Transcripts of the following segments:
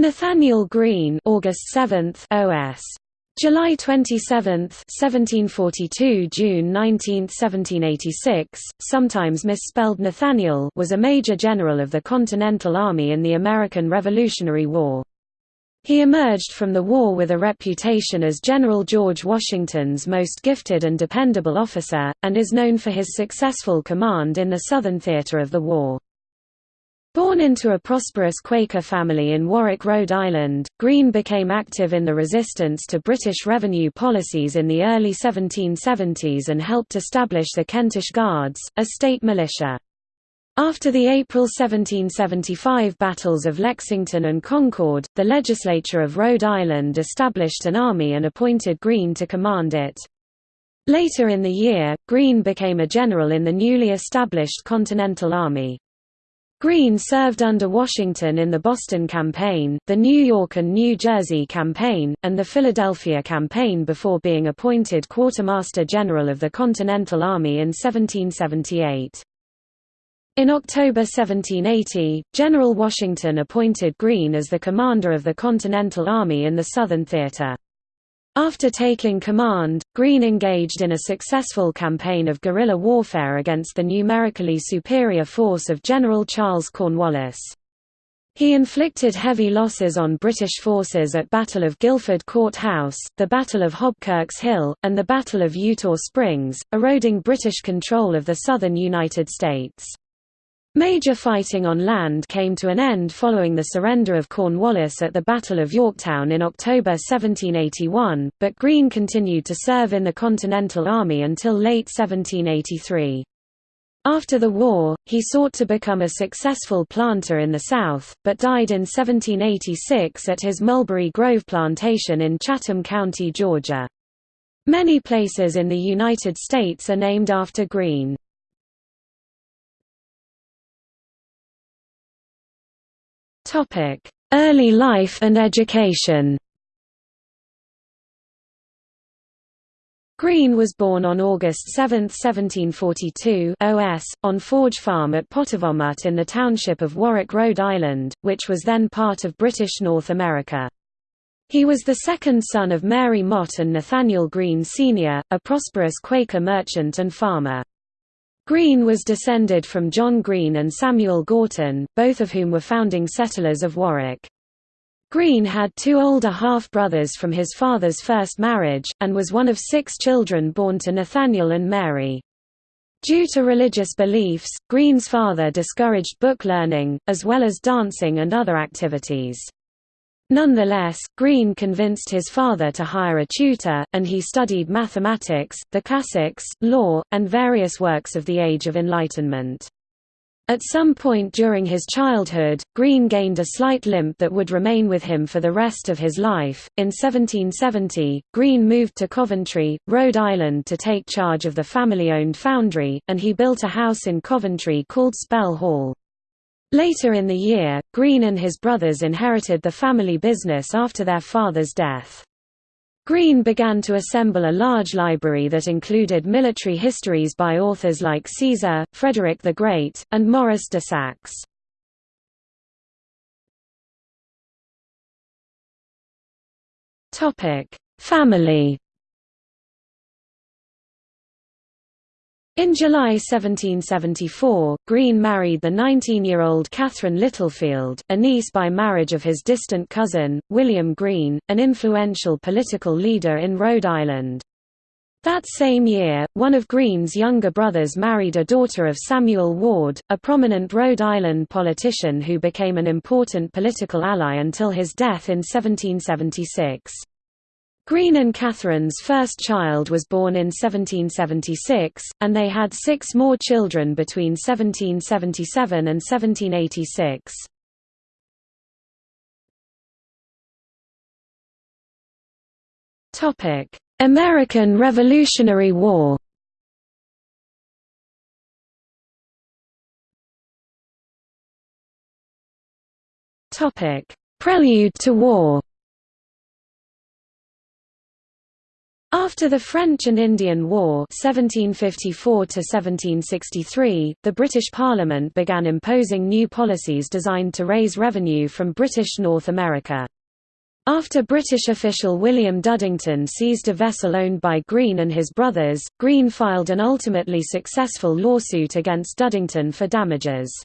Nathanael Greene August 7 OS July 27, 1742 June 19, 1786, sometimes misspelled Nathaniel was a major general of the Continental Army in the American Revolutionary War. He emerged from the war with a reputation as General George Washington's most gifted and dependable officer, and is known for his successful command in the Southern theater of the war. Born into a prosperous Quaker family in Warwick, Rhode Island, Greene became active in the resistance to British revenue policies in the early 1770s and helped establish the Kentish Guards, a state militia. After the April 1775 battles of Lexington and Concord, the legislature of Rhode Island established an army and appointed Greene to command it. Later in the year, Greene became a general in the newly established Continental Army. Greene served under Washington in the Boston Campaign, the New York and New Jersey Campaign, and the Philadelphia Campaign before being appointed Quartermaster General of the Continental Army in 1778. In October 1780, General Washington appointed Greene as the commander of the Continental Army in the Southern Theater. After taking command, Greene engaged in a successful campaign of guerrilla warfare against the numerically superior force of General Charles Cornwallis. He inflicted heavy losses on British forces at Battle of Guilford Court House, the Battle of Hobkirk's Hill, and the Battle of Eutaw Springs, eroding British control of the southern United States. Major fighting on land came to an end following the surrender of Cornwallis at the Battle of Yorktown in October 1781, but Greene continued to serve in the Continental Army until late 1783. After the war, he sought to become a successful planter in the South, but died in 1786 at his Mulberry Grove plantation in Chatham County, Georgia. Many places in the United States are named after Greene. Topic: Early life and education. Greene was born on August 7, 1742 OS, on Forge Farm at Potowomut in the township of Warwick, Rhode Island, which was then part of British North America. He was the second son of Mary Mott and Nathaniel Greene Sr., a prosperous Quaker merchant and farmer. Greene was descended from John Greene and Samuel Gorton, both of whom were founding settlers of Warwick. Greene had two older half-brothers from his father's first marriage, and was one of six children born to Nathaniel and Mary. Due to religious beliefs, Greene's father discouraged book learning, as well as dancing and other activities. Nonetheless, Greene convinced his father to hire a tutor, and he studied mathematics, the classics, law, and various works of the Age of Enlightenment. At some point during his childhood, Greene gained a slight limp that would remain with him for the rest of his life. In 1770, Greene moved to Coventry, Rhode Island to take charge of the family owned foundry, and he built a house in Coventry called Spell Hall. Later in the year, Greene and his brothers inherited the family business after their father's death. Greene began to assemble a large library that included military histories by authors like Caesar, Frederick the Great, and Maurice de Saxe. Family In July 1774, Greene married the 19-year-old Catherine Littlefield, a niece by marriage of his distant cousin, William Greene, an influential political leader in Rhode Island. That same year, one of Greene's younger brothers married a daughter of Samuel Ward, a prominent Rhode Island politician who became an important political ally until his death in 1776. Greene and Catherine's first child was born in 1776, and they had six more children between 1777 and 1786. American Revolutionary War Prelude to war After the French and Indian War 1754 the British Parliament began imposing new policies designed to raise revenue from British North America. After British official William Dudingston seized a vessel owned by Greene and his brothers, Greene filed an ultimately successful lawsuit against Dudingston for damages.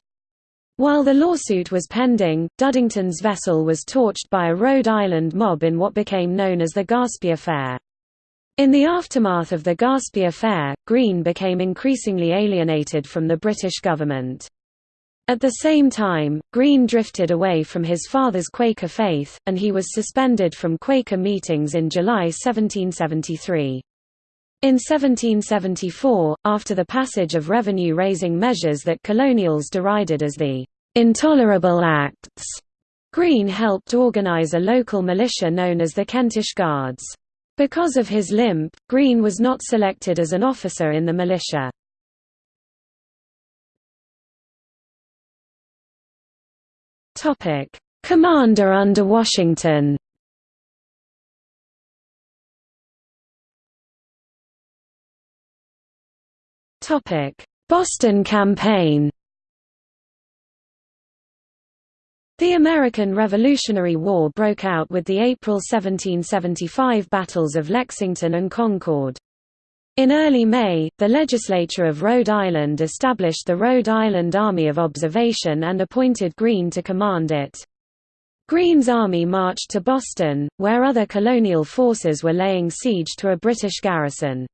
While the lawsuit was pending, Dudingston's vessel was torched by a Rhode Island mob in what became known as the Gaspee Affair. In the aftermath of the Gaspee affair, Greene became increasingly alienated from the British government. At the same time, Greene drifted away from his father's Quaker faith, and he was suspended from Quaker meetings in July 1773. In 1774, after the passage of revenue-raising measures that colonials derided as the "'Intolerable Acts'", Greene helped organize a local militia known as the Kentish Guards. Because of his limp, Greene was not selected as an officer in the militia. Commander under Washington. Boston Campaign The American Revolutionary War broke out with the April 1775 battles of Lexington and Concord. In early May, the legislature of Rhode Island established the Rhode Island Army of Observation and appointed Greene to command it. Greene's army marched to Boston, where other colonial forces were laying siege to a British garrison.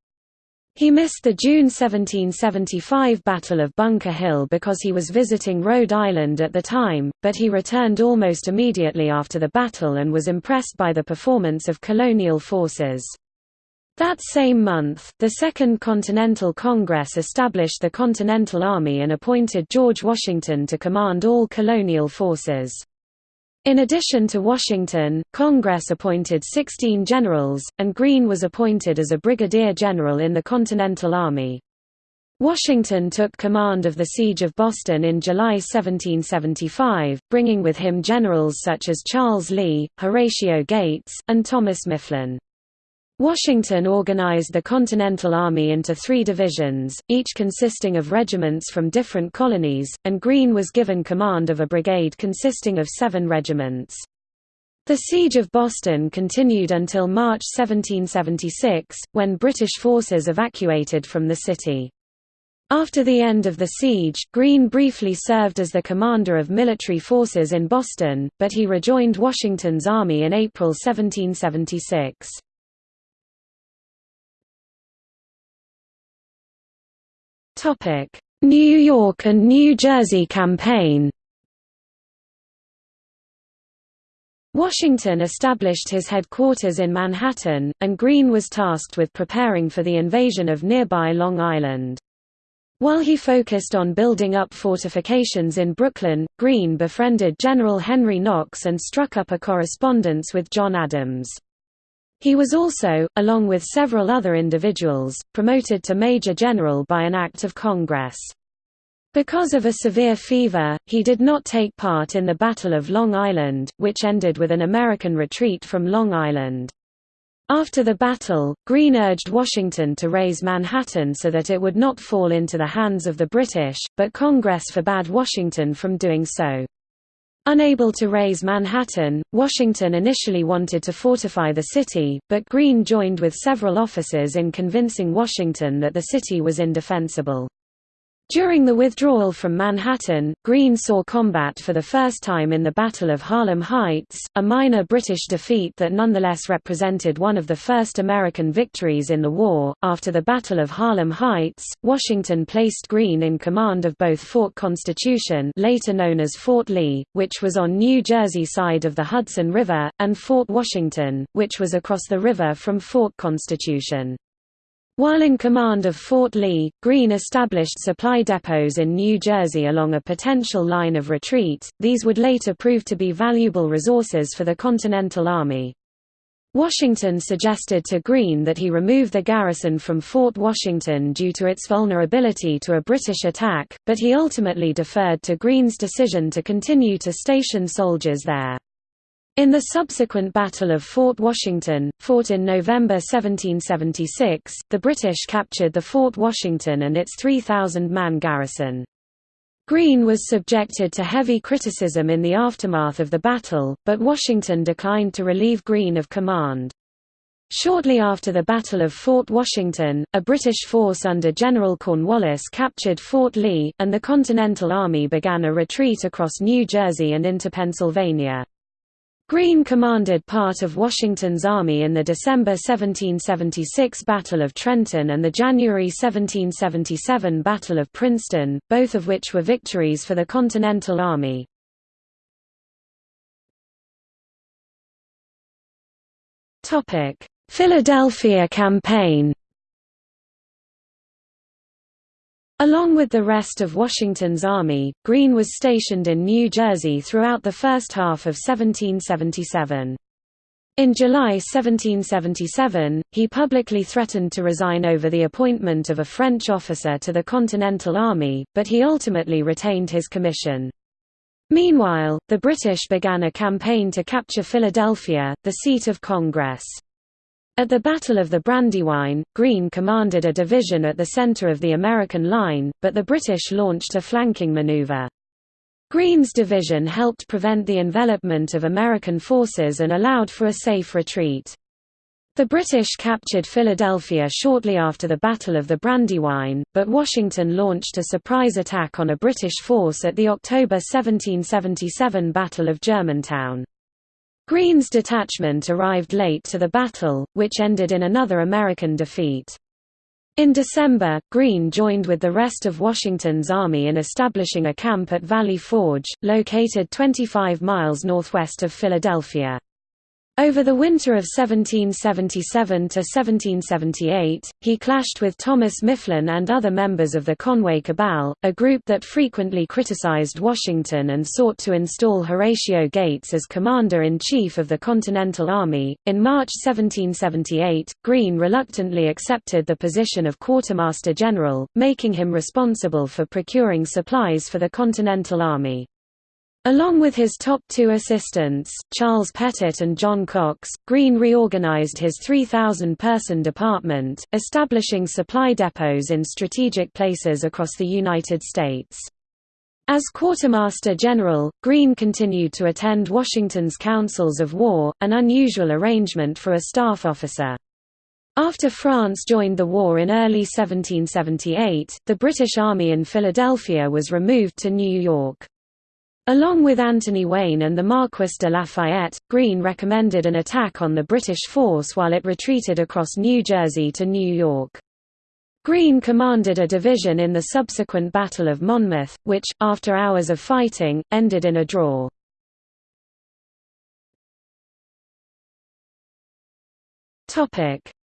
He missed the June 1775 Battle of Bunker Hill because he was visiting Rhode Island at the time, but he returned almost immediately after the battle and was impressed by the performance of colonial forces. That same month, the Second Continental Congress established the Continental Army and appointed George Washington to command all colonial forces. In addition to Washington, Congress appointed 16 generals, and Greene was appointed as a brigadier general in the Continental Army. Washington took command of the Siege of Boston in July 1775, bringing with him generals such as Charles Lee, Horatio Gates, and Thomas Mifflin. Washington organized the Continental Army into three divisions, each consisting of regiments from different colonies, and Greene was given command of a brigade consisting of seven regiments. The Siege of Boston continued until March 1776, when British forces evacuated from the city. After the end of the siege, Greene briefly served as the commander of military forces in Boston, but he rejoined Washington's army in April 1776. New York and New Jersey campaign Washington established his headquarters in Manhattan, and Greene was tasked with preparing for the invasion of nearby Long Island. While he focused on building up fortifications in Brooklyn, Greene befriended General Henry Knox and struck up a correspondence with John Adams. He was also, along with several other individuals, promoted to Major General by an act of Congress. Because of a severe fever, he did not take part in the Battle of Long Island, which ended with an American retreat from Long Island. After the battle, Greene urged Washington to raze Manhattan so that it would not fall into the hands of the British, but Congress forbade Washington from doing so. Unable to raze Manhattan, Washington initially wanted to fortify the city, but Greene joined with several officers in convincing Washington that the city was indefensible. During the withdrawal from Manhattan, Greene saw combat for the first time in the Battle of Harlem Heights, a minor British defeat that nonetheless represented one of the first American victories in the war. After the Battle of Harlem Heights, Washington placed Greene in command of both Fort Constitution, later known as Fort Lee, which was on New Jersey side of the Hudson River, and Fort Washington, which was across the river from Fort Constitution. While in command of Fort Lee, Greene established supply depots in New Jersey along a potential line of retreat, these would later prove to be valuable resources for the Continental Army. Washington suggested to Greene that he remove the garrison from Fort Washington due to its vulnerability to a British attack, but he ultimately deferred to Greene's decision to continue to station soldiers there. In the subsequent Battle of Fort Washington, fought in November 1776, the British captured the Fort Washington and its 3,000-man garrison. Greene was subjected to heavy criticism in the aftermath of the battle, but Washington declined to relieve Greene of command. Shortly after the Battle of Fort Washington, a British force under General Cornwallis captured Fort Lee, and the Continental Army began a retreat across New Jersey and into Pennsylvania. Greene commanded part of Washington's army in the December 1776 Battle of Trenton and the January 1777 Battle of Princeton, both of which were victories for the Continental Army. Philadelphia Campaign Along with the rest of Washington's army, Greene was stationed in New Jersey throughout the first half of 1777. In July 1777, he publicly threatened to resign over the appointment of a French officer to the Continental Army, but he ultimately retained his commission. Meanwhile, the British began a campaign to capture Philadelphia, the seat of Congress. At the Battle of the Brandywine, Greene commanded a division at the center of the American line, but the British launched a flanking maneuver. Greene's division helped prevent the envelopment of American forces and allowed for a safe retreat. The British captured Philadelphia shortly after the Battle of the Brandywine, but Washington launched a surprise attack on a British force at the October 1777 Battle of Germantown. Greene's detachment arrived late to the battle, which ended in another American defeat. In December, Greene joined with the rest of Washington's army in establishing a camp at Valley Forge, located 25 miles northwest of Philadelphia. Over the winter of 1777–1778, he clashed with Thomas Mifflin and other members of the Conway Cabal, a group that frequently criticized Washington and sought to install Horatio Gates as commander-in-chief of the Continental Army. In March 1778, Greene reluctantly accepted the position of quartermaster general, making him responsible for procuring supplies for the Continental Army. Along with his top two assistants, Charles Pettit and John Cox, Greene reorganized his 3,000-person department, establishing supply depots in strategic places across the United States. As Quartermaster General, Greene continued to attend Washington's councils of war, an unusual arrangement for a staff officer. After France joined the war in early 1778, the British Army in Philadelphia was removed to New York. Along with Anthony Wayne and the Marquis de Lafayette, Greene recommended an attack on the British force while it retreated across New Jersey to New York. Greene commanded a division in the subsequent Battle of Monmouth, which, after hours of fighting, ended in a draw.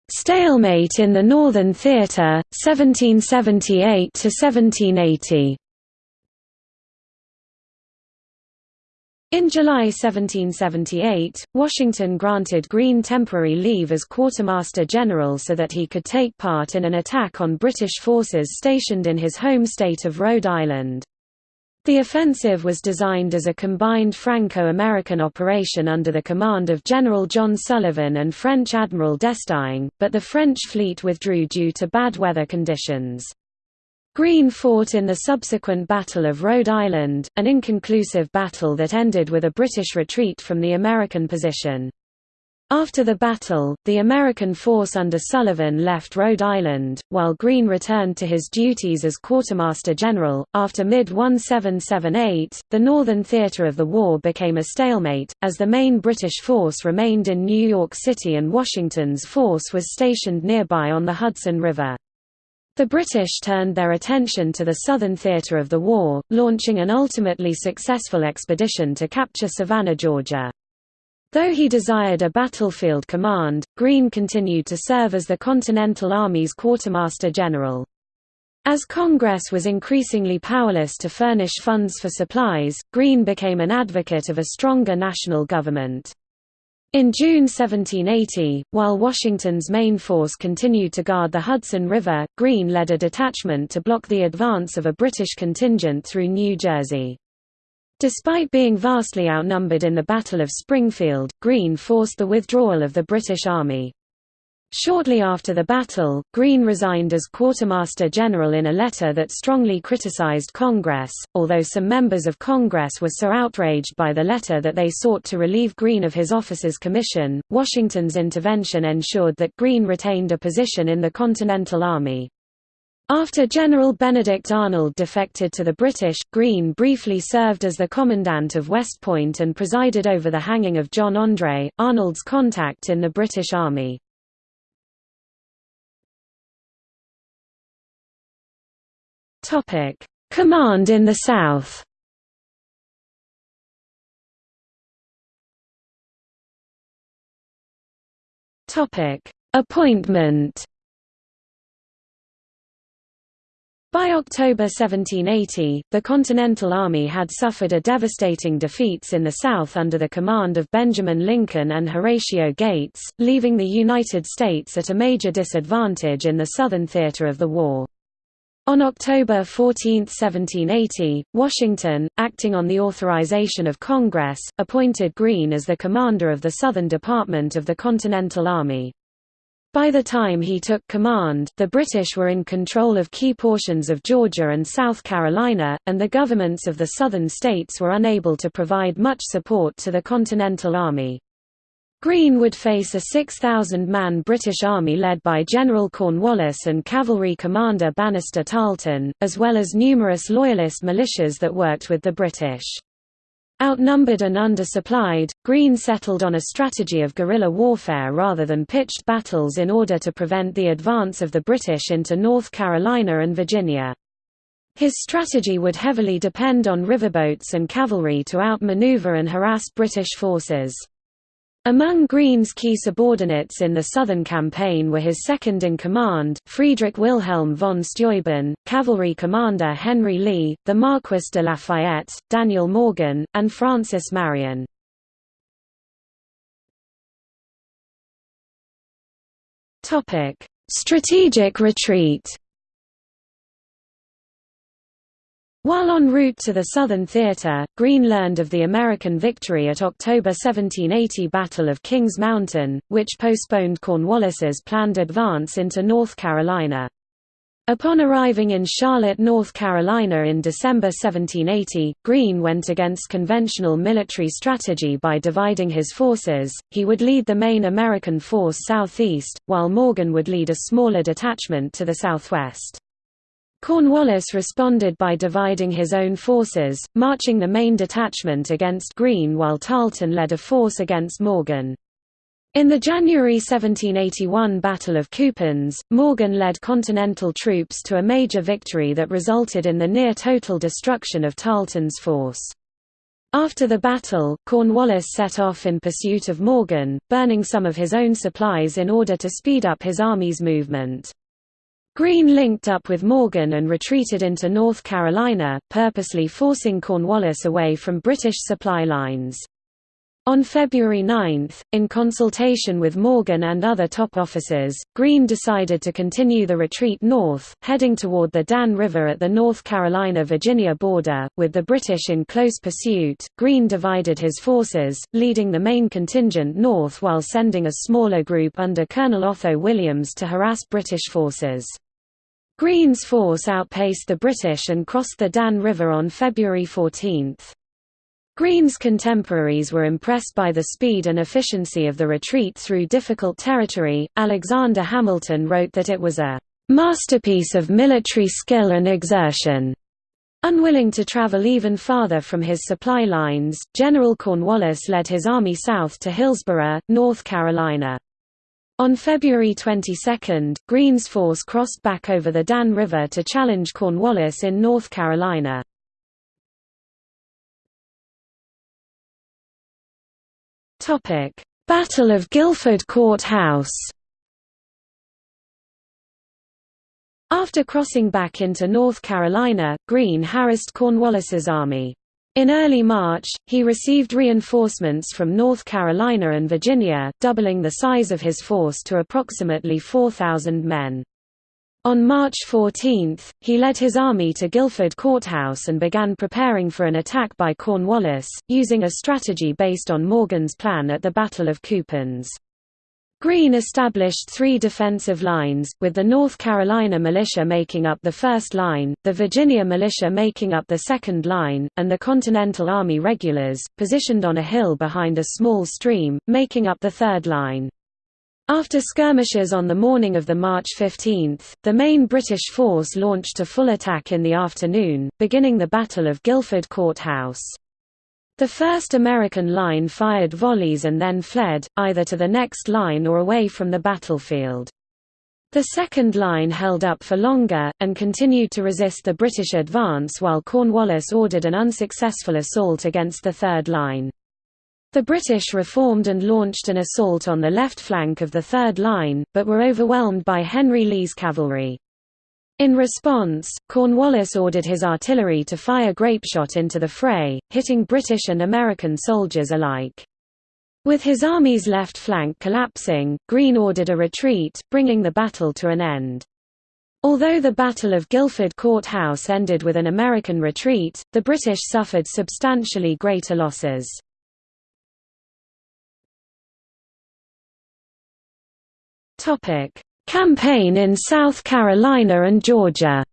Stalemate in the Northern Theatre, 1778–1780 In July 1778, Washington granted Greene temporary leave as Quartermaster General so that he could take part in an attack on British forces stationed in his home state of Rhode Island. The offensive was designed as a combined Franco-American operation under the command of General John Sullivan and French Admiral d'Estaing, but the French fleet withdrew due to bad weather conditions. Greene fought in the subsequent Battle of Rhode Island, an inconclusive battle that ended with a British retreat from the American position. After the battle, the American force under Sullivan left Rhode Island, while Greene returned to his duties as Quartermaster General. After mid 1778, the northern theater of the war became a stalemate, as the main British force remained in New York City and Washington's force was stationed nearby on the Hudson River. The British turned their attention to the southern theatre of the war, launching an ultimately successful expedition to capture Savannah, Georgia. Though he desired a battlefield command, Greene continued to serve as the Continental Army's quartermaster general. As Congress was increasingly powerless to furnish funds for supplies, Greene became an advocate of a stronger national government. In June 1780, while Washington's main force continued to guard the Hudson River, Greene led a detachment to block the advance of a British contingent through New Jersey. Despite being vastly outnumbered in the Battle of Springfield, Greene forced the withdrawal of the British Army. Shortly after the battle, Greene resigned as Quartermaster General in a letter that strongly criticized Congress, although some members of Congress were so outraged by the letter that they sought to relieve Greene of his officer's commission. Washington's intervention ensured that Greene retained a position in the Continental Army. After General Benedict Arnold defected to the British, Greene briefly served as the commandant of West Point and presided over the hanging of John André, Arnold's contact in the British Army. Command in the South. Topic: Appointment. By October 1780, the Continental Army had suffered a devastating defeats in the South under the command of Benjamin Lincoln and Horatio Gates, leaving the United States at a major disadvantage in the Southern theater of the war. On October 14, 1780, Washington, acting on the authorization of Congress, appointed Greene as the commander of the Southern Department of the Continental Army. By the time he took command, the British were in control of key portions of Georgia and South Carolina, and the governments of the southern states were unable to provide much support to the Continental Army. Greene would face a 6,000-man British army led by General Cornwallis and cavalry commander Banastre Tarleton, as well as numerous Loyalist militias that worked with the British. Outnumbered and undersupplied, Greene settled on a strategy of guerrilla warfare rather than pitched battles in order to prevent the advance of the British into North Carolina and Virginia. His strategy would heavily depend on riverboats and cavalry to outmaneuver and harass British forces. Among Greene's key subordinates in the Southern campaign were his second-in-command, Friedrich Wilhelm von Steuben, cavalry commander Henry Lee, the Marquis de Lafayette, Daniel Morgan, and Francis Marion. Strategic retreat While en route to the Southern Theater, Greene learned of the American victory at October 1780 Battle of Kings Mountain, which postponed Cornwallis's planned advance into North Carolina. Upon arriving in Charlotte, North Carolina in December 1780, Greene went against conventional military strategy by dividing his forces, he would lead the main American force southeast, while Morgan would lead a smaller detachment to the southwest. Cornwallis responded by dividing his own forces, marching the main detachment against Greene while Tarleton led a force against Morgan. In the January 1781 Battle of Cowpens, Morgan led Continental troops to a major victory that resulted in the near-total destruction of Tarleton's force. After the battle, Cornwallis set off in pursuit of Morgan, burning some of his own supplies in order to speed up his army's movement. Greene linked up with Morgan and retreated into North Carolina, purposely forcing Cornwallis away from British supply lines. On February 9, in consultation with Morgan and other top officers, Greene decided to continue the retreat north, heading toward the Dan River at the North Carolina-Virginia border, with the British in close pursuit. Greene divided his forces, leading the main contingent north while sending a smaller group under Colonel Otho Williams to harass British forces. Greene's force outpaced the British and crossed the Dan River on February 14. Greene's contemporaries were impressed by the speed and efficiency of the retreat through difficult territory. Alexander Hamilton wrote that it was a masterpiece of military skill and exertion. Unwilling to travel even farther from his supply lines, General Cornwallis led his army south to Hillsborough, North Carolina. On February 22, Greene's force crossed back over the Dan River to challenge Cornwallis in North Carolina. Battle of Guilford Court House After crossing back into North Carolina, Greene harassed Cornwallis's army. In early March, he received reinforcements from North Carolina and Virginia, doubling the size of his force to approximately 4,000 men. On March 14, he led his army to Guilford Courthouse and began preparing for an attack by Cornwallis, using a strategy based on Morgan's plan at the Battle of Cowpens. Greene established three defensive lines, with the North Carolina militia making up the first line, the Virginia militia making up the second line, and the Continental Army regulars, positioned on a hill behind a small stream, making up the third line. After skirmishes on the morning of the March 15, the main British force launched a full attack in the afternoon, beginning the Battle of Guilford Courthouse. The first American line fired volleys and then fled, either to the next line or away from the battlefield. The second line held up for longer, and continued to resist the British advance while Cornwallis ordered an unsuccessful assault against the third line. The British reformed and launched an assault on the left flank of the third line, but were overwhelmed by Henry Lee's cavalry. In response, Cornwallis ordered his artillery to fire grapeshot into the fray, hitting British and American soldiers alike. With his army's left flank collapsing, Greene ordered a retreat, bringing the battle to an end. Although the Battle of Guilford Courthouse ended with an American retreat, the British suffered substantially greater losses. Campaign in South Carolina and Georgia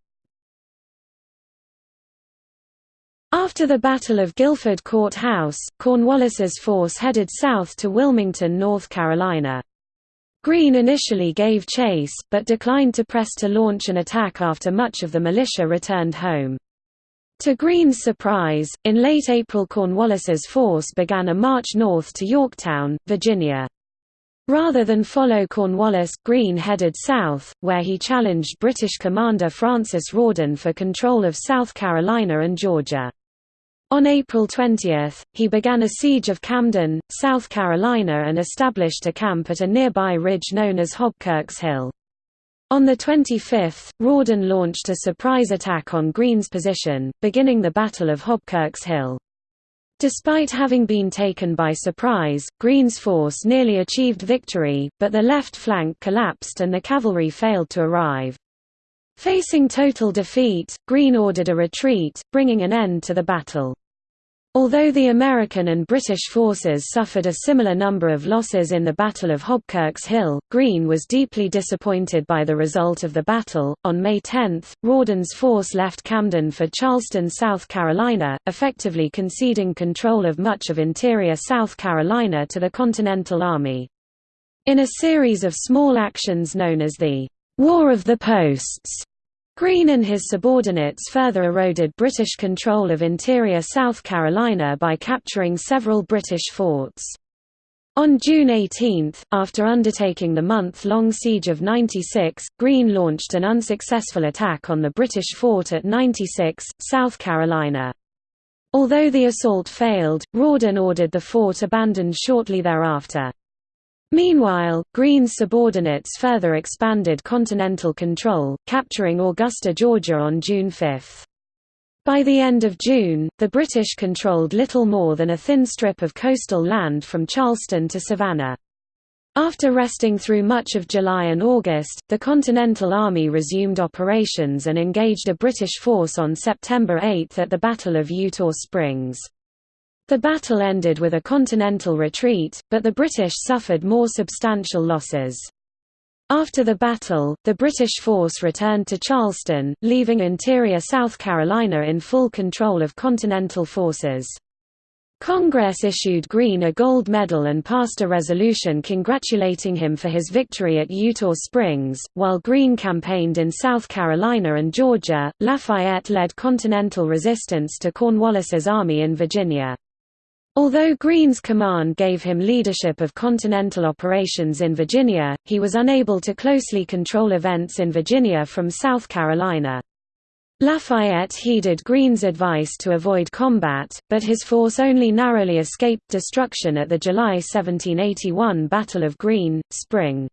After the Battle of Guilford Court House, Cornwallis's force headed south to Wilmington, North Carolina. Greene initially gave chase, but declined to press to launch an attack after much of the militia returned home. To Greene's surprise, in late April Cornwallis's force began a march north to Yorktown, Virginia. Rather than follow Cornwallis, Greene headed south, where he challenged British commander Francis Rawdon for control of South Carolina and Georgia. On April 20, he began a siege of Camden, South Carolina and established a camp at a nearby ridge known as Hobkirk's Hill. On the 25th, Rawdon launched a surprise attack on Greene's position, beginning the Battle of Hobkirk's Hill. Despite having been taken by surprise, Greene's force nearly achieved victory, but the left flank collapsed and the cavalry failed to arrive. Facing total defeat, Greene ordered a retreat, bringing an end to the battle. Although the American and British forces suffered a similar number of losses in the Battle of Hobkirk's Hill, Greene was deeply disappointed by the result of the battle. On May 10, Rawdon's force left Camden for Charleston, South Carolina, effectively conceding control of much of interior South Carolina to the Continental Army. In a series of small actions known as the War of the Posts, Greene and his subordinates further eroded British control of interior South Carolina by capturing several British forts. On June 18, after undertaking the month-long siege of 96, Greene launched an unsuccessful attack on the British fort at 96, South Carolina. Although the assault failed, Rawdon ordered the fort abandoned shortly thereafter. Meanwhile, Greene's subordinates further expanded continental control, capturing Augusta, Georgia on June 5. By the end of June, the British controlled little more than a thin strip of coastal land from Charleston to Savannah. After resting through much of July and August, the Continental Army resumed operations and engaged a British force on September 8 at the Battle of Eutaw Springs. The battle ended with a continental retreat, but the British suffered more substantial losses. After the battle, the British force returned to Charleston, leaving interior South Carolina in full control of Continental forces. Congress issued Greene a gold medal and passed a resolution congratulating him for his victory at Eutaw Springs. While Greene campaigned in South Carolina and Georgia, Lafayette led Continental resistance to Cornwallis's army in Virginia. Although Greene's command gave him leadership of continental operations in Virginia, he was unable to closely control events in Virginia from South Carolina. Lafayette heeded Greene's advice to avoid combat, but his force only narrowly escaped destruction at the July 1781 Battle of Green, Spring.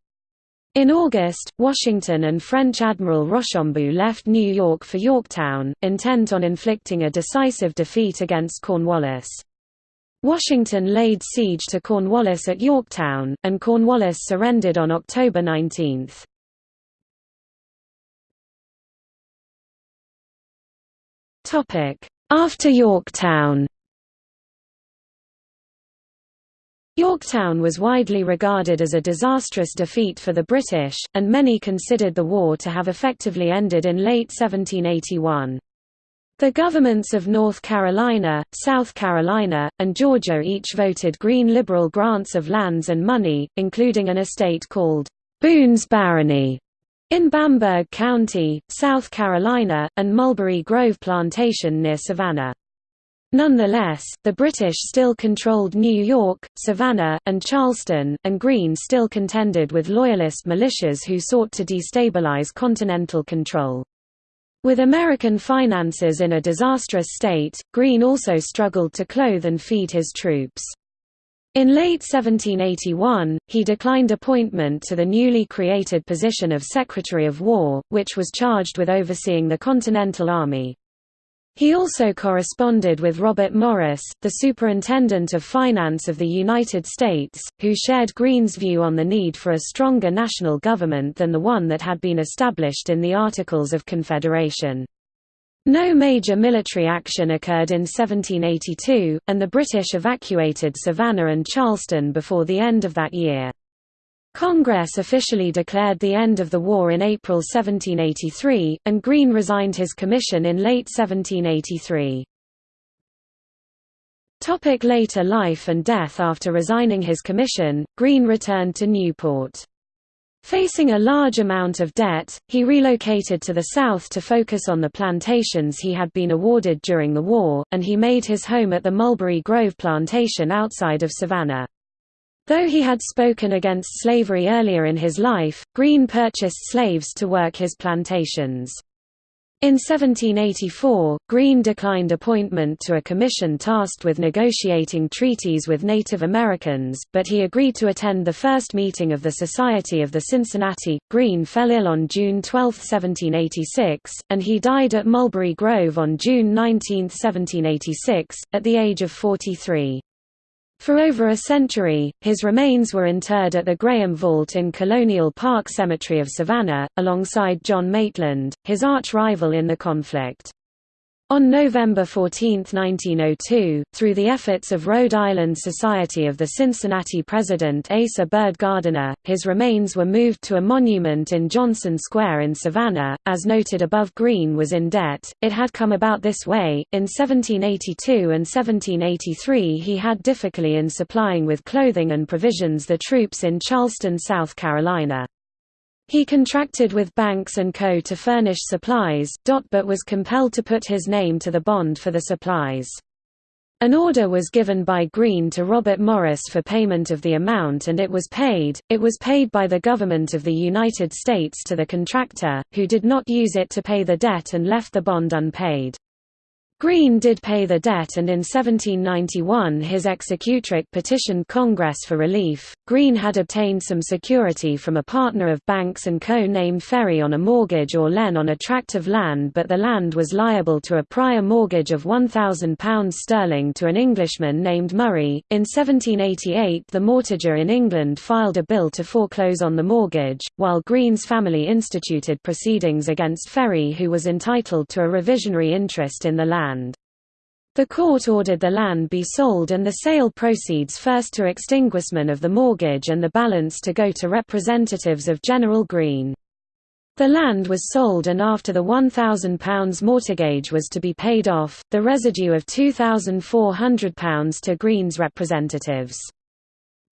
In August, Washington and French Admiral Rochambeau left New York for Yorktown, intent on inflicting a decisive defeat against Cornwallis. Washington laid siege to Cornwallis at Yorktown, and Cornwallis surrendered on October 19. After Yorktown Yorktown was widely regarded as a disastrous defeat for the British, and many considered the war to have effectively ended in late 1781. The governments of North Carolina, South Carolina, and Georgia each voted Greene liberal grants of lands and money, including an estate called Boone's Barony in Bamberg County, South Carolina, and Mulberry Grove Plantation near Savannah. Nonetheless, the British still controlled New York, Savannah, and Charleston, and Greene still contended with Loyalist militias who sought to destabilize continental control. With American finances in a disastrous state, Greene also struggled to clothe and feed his troops. In late 1781, he declined appointment to the newly created position of Secretary of War, which was charged with overseeing the Continental Army. He also corresponded with Robert Morris, the Superintendent of Finance of the United States, who shared Greene's view on the need for a stronger national government than the one that had been established in the Articles of Confederation. No major military action occurred in 1782, and the British evacuated Savannah and Charleston before the end of that year. Congress officially declared the end of the war in April 1783, and Greene resigned his commission in late 1783. Topic later life and death After resigning his commission, Greene returned to Newport. Facing a large amount of debt, he relocated to the south to focus on the plantations he had been awarded during the war, and he made his home at the Mulberry Grove plantation outside of Savannah. Though he had spoken against slavery earlier in his life, Greene purchased slaves to work his plantations. In 1784, Greene declined appointment to a commission tasked with negotiating treaties with Native Americans, but he agreed to attend the first meeting of the Society of the Cincinnati. Greene fell ill on June 12, 1786, and he died at Mulberry Grove on June 19, 1786, at the age of 43. For over a century, his remains were interred at the Graham Vault in Colonial Park Cemetery of Savannah, alongside John Maitland, his arch-rival in the conflict. On November 14, 1902, through the efforts of Rhode Island Society of the Cincinnati president Asa Bird Gardiner, his remains were moved to a monument in Johnson Square in Savannah. As noted above, Greene was in debt. It had come about this way. In 1782 and 1783, he had difficulty in supplying with clothing and provisions the troops in Charleston, South Carolina. He contracted with Banks & Co. to furnish supplies, but was compelled to put his name to the bond for the supplies. An order was given by Greene to Robert Morris for payment of the amount and it was paid. It was paid by the government of the United States to the contractor, who did not use it to pay the debt and left the bond unpaid. Greene did pay the debt and in 1791 his executrix petitioned Congress for relief. Greene had obtained some security from a partner of Banks & Co. named Ferry on a mortgage or len on a tract of land but the land was liable to a prior mortgage of £1,000 sterling to an Englishman named Murray. In 1788 the mortgager in England filed a bill to foreclose on the mortgage, while Greene's family instituted proceedings against Ferry who was entitled to a revisionary interest in the land land. The court ordered the land be sold and the sale proceeds first to extinguishment of the mortgage and the balance to go to representatives of General Greene. The land was sold and after the £1,000 mortgage was to be paid off, the residue of £2,400 to Greene's representatives.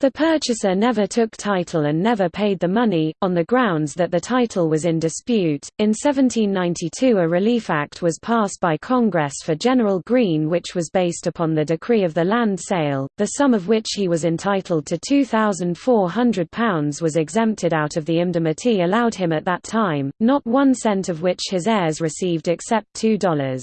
The purchaser never took title and never paid the money, on the grounds that the title was in dispute. In 1792, a Relief Act was passed by Congress for General Greene, which was based upon the decree of the land sale, the sum of which he was entitled to £2,400 was exempted out of the indemnity allowed him at that time, not one cent of which his heirs received except $2.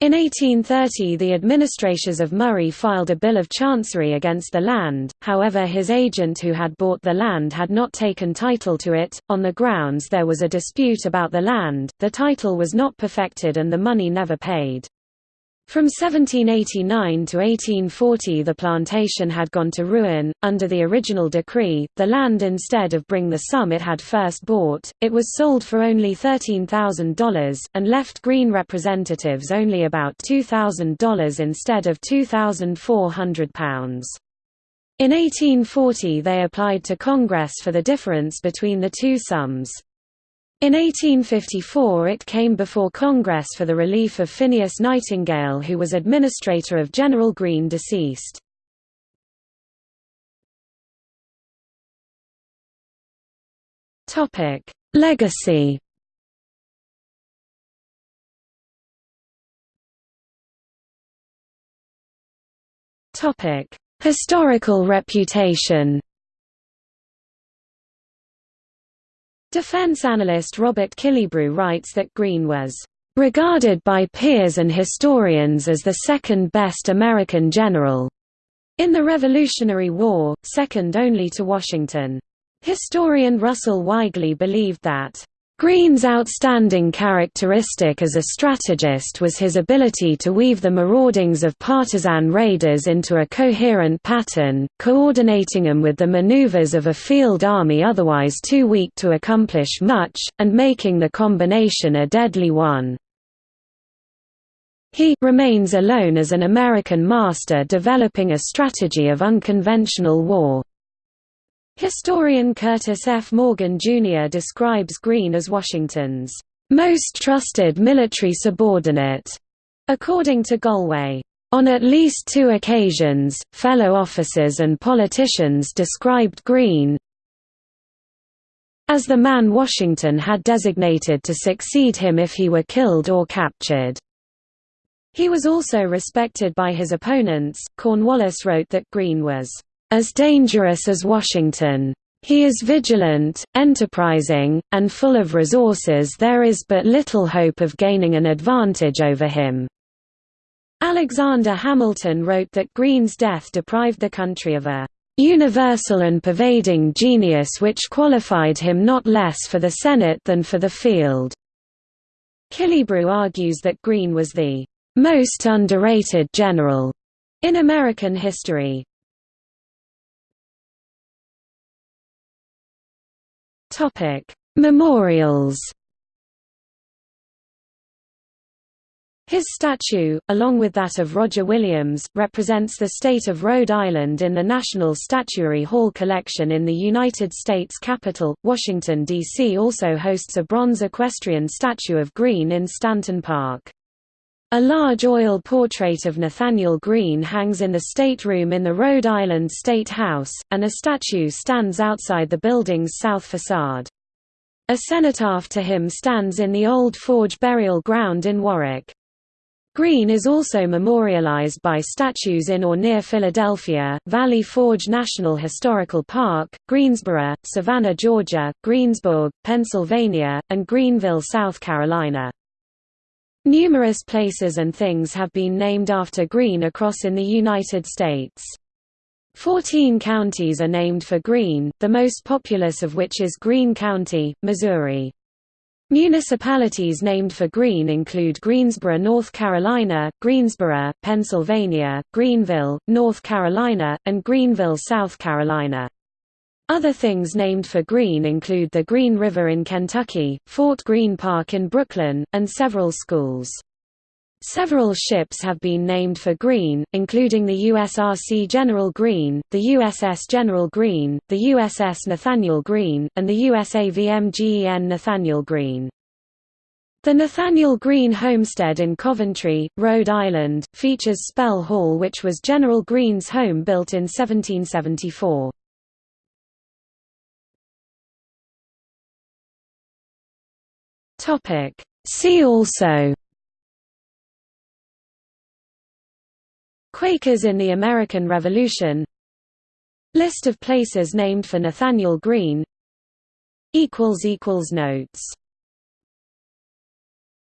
In 1830 the administrators of Murray filed a bill of chancery against the land, however his agent who had bought the land had not taken title to it, on the grounds there was a dispute about the land, the title was not perfected and the money never paid. From 1789 to 1840 the plantation had gone to ruin. Under the original decree, the land instead of bring the sum it had first bought, it was sold for only $13,000, and left Greene representatives only about $2,000 instead of £2,400. In 1840 they applied to Congress for the difference between the two sums. In 1854 it came before Congress for the relief of Phineas Nightingale who was administrator of General Greene deceased. Legacy Historical reputation Defense analyst Robert Killebrew writes that Greene was regarded by peers and historians as the second best American general in the Revolutionary War, second only to Washington. Historian Russell Weigley believed that Greene's outstanding characteristic as a strategist was his ability to weave the maraudings of partisan raiders into a coherent pattern, coordinating them with the maneuvers of a field army otherwise too weak to accomplish much, and making the combination a deadly one. He remains alone as an American master developing a strategy of unconventional war. Historian Curtis F. Morgan, Jr. describes Greene as Washington's most trusted military subordinate, according to Golway. On at least two occasions, fellow officers and politicians described Greene as the man Washington had designated to succeed him if he were killed or captured. He was also respected by his opponents. Cornwallis wrote that Greene was as dangerous as Washington. He is vigilant, enterprising, and full of resources there is but little hope of gaining an advantage over him." Alexander Hamilton wrote that Greene's death deprived the country of a "...universal and pervading genius which qualified him not less for the Senate than for the field." Killebrew argues that Greene was the "...most underrated general." in American history. Memorials. His statue, along with that of Roger Williams, represents the state of Rhode Island in the National Statuary Hall collection in the United States Capitol. Washington, D.C. also hosts a bronze equestrian statue of Greene in Stanton Park. A large oil portrait of Nathanael Greene hangs in the State Room in the Rhode Island State House, and a statue stands outside the building's south facade. A cenotaph to him stands in the Old Forge Burial Ground in Warwick. Greene is also memorialized by statues in or near Philadelphia, Valley Forge National Historical Park, Greensboro, Savannah, Georgia, Greensburg, Pennsylvania, and Greenville, South Carolina. Numerous places and things have been named after Greene across in the United States. Fourteen counties are named for Greene, the most populous of which is Greene County, Missouri. Municipalities named for Greene include Greensboro, North Carolina, Greensboro, Pennsylvania, Greenville, North Carolina, and Greenville, South Carolina. Other things named for Greene include the Green River in Kentucky, Fort Greene Park in Brooklyn, and several schools. Several ships have been named for Greene, including the USRC General Greene, the USS General Greene, the USS Nathanael Greene, and the USAVMGEN Nathanael Greene. The Nathanael Greene Homestead in Coventry, Rhode Island, features Spell Hall which was General Greene's home built in 1774. Topic. See also Quakers in the American Revolution List of places named for Nathanael Greene Notes